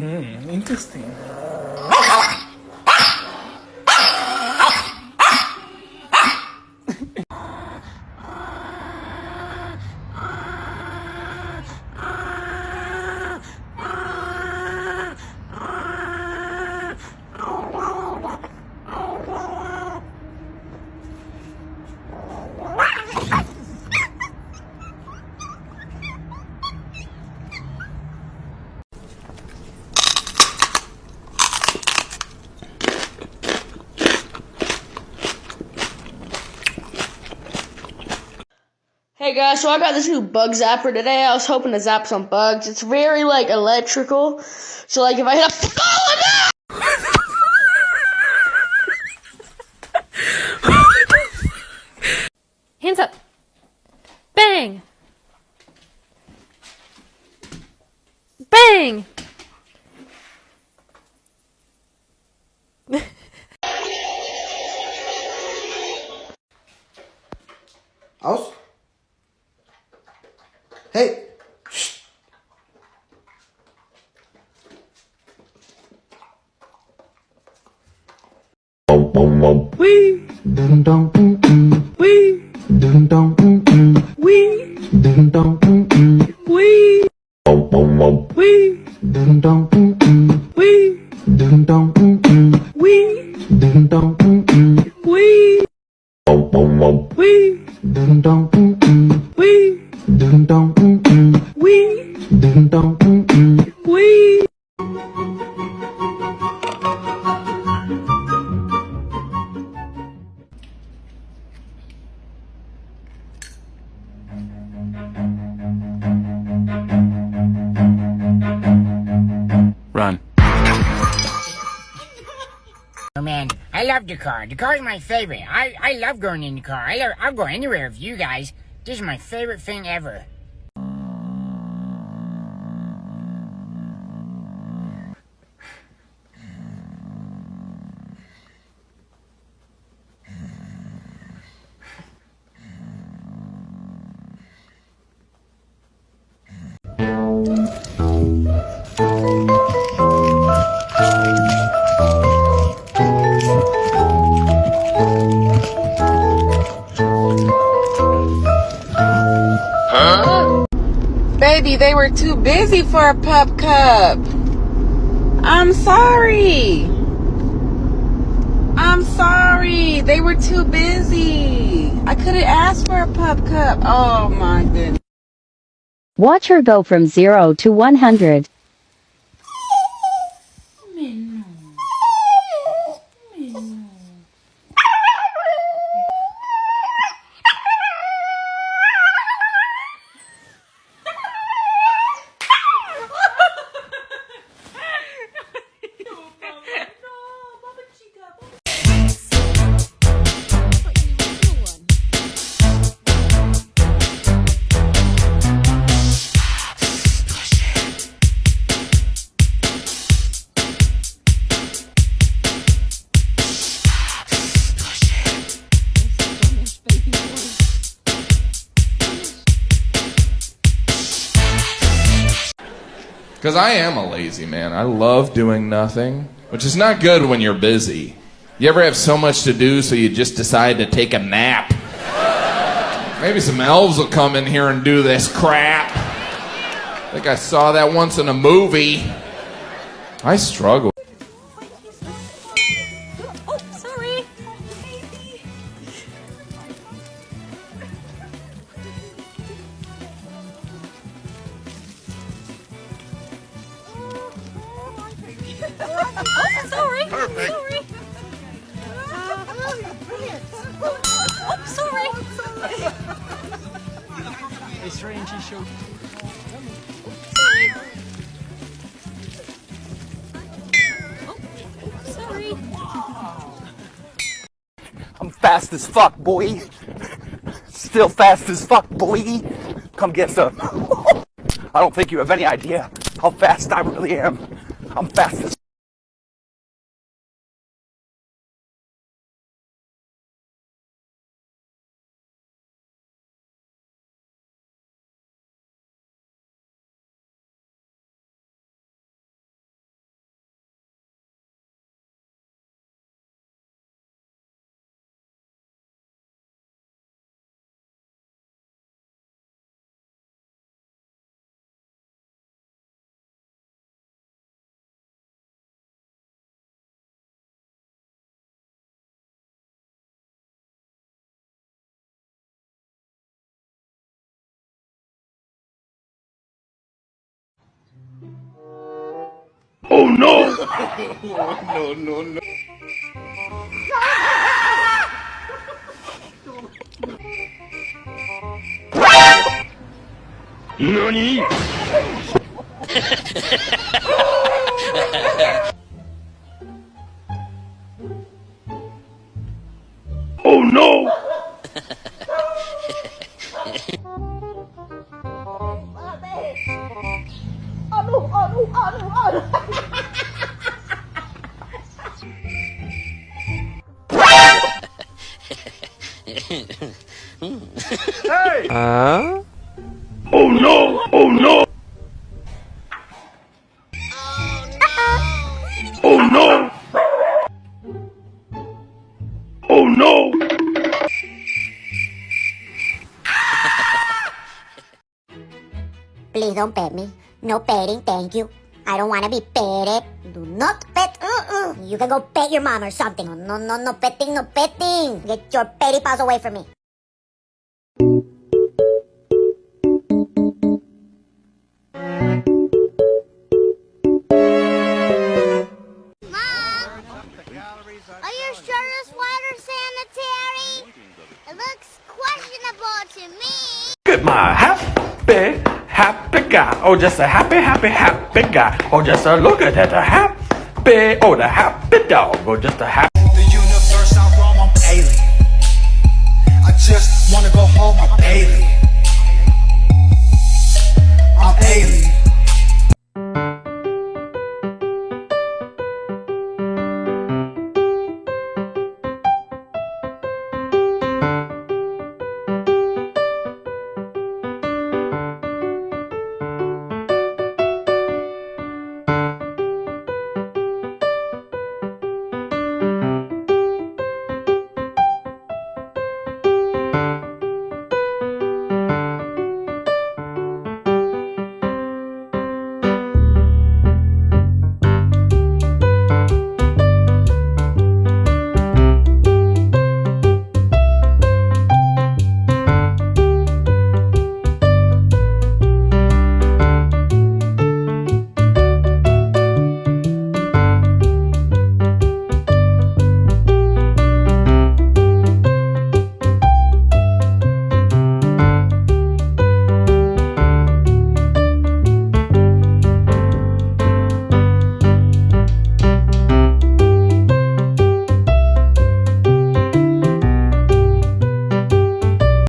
Mm-hmm. Interesting. Hey guys, so I got this new bug zapper today. I was hoping to zap some bugs. It's very like electrical. So like if I hit a oh, Hands up. Bang. Bang. Aus. Hey. Shh. Wee. Dun dun mm mm. Wee. Dun dun mm mm. Wee. Dun dun mm mm. Wee. Wee. Dun dun mm mm. Wee. Dun dun mm mm. Wee. Dun dun mm mm. Wee. Wee. Dun dun mm mm. Dun dun mm mm. Wee. Dun dun mm mm. Wee. Run. Oh man, I love the car. The car is my favorite. I, I love going in the car. I love, I'll go anywhere with you guys. This is my favorite thing ever. Baby, they were too busy for a pup cup. I'm sorry. I'm sorry. They were too busy. I couldn't ask for a pup cup. Oh my goodness. Watch her go from 0 to 100. Because I am a lazy man. I love doing nothing, which is not good when you're busy. You ever have so much to do, so you just decide to take a nap? Maybe some elves will come in here and do this crap. I think I saw that once in a movie. I struggle. Oh, sorry. Perfect. Sorry. Oh, sorry. Oh, sorry. I'm fast as fuck, boy. Still fast as fuck, boy. Come get some. I don't think you have any idea how fast I really am. I'm fast as Oh no! no, no, no. NANI?! hey! Huh? Oh no! Oh no! Oh no! Oh no! Please don't pet me. No petting, thank you. I don't want to be petted. Do not pet. Uh-uh. You can go pet your mom or something. No, no, no petting, no petting. Get your petty paws away from me. Mom! Are you sure this water's sanitary? It looks questionable to me. Look at my happy, happy guy. Oh, just a happy, happy, happy guy. Oh, just a look at that, a happy, happy, oh, the happy dog, or just a happy. The universe I'm roam, I'm alien. I just wanna go home, I'm alien. I'm alien. Thank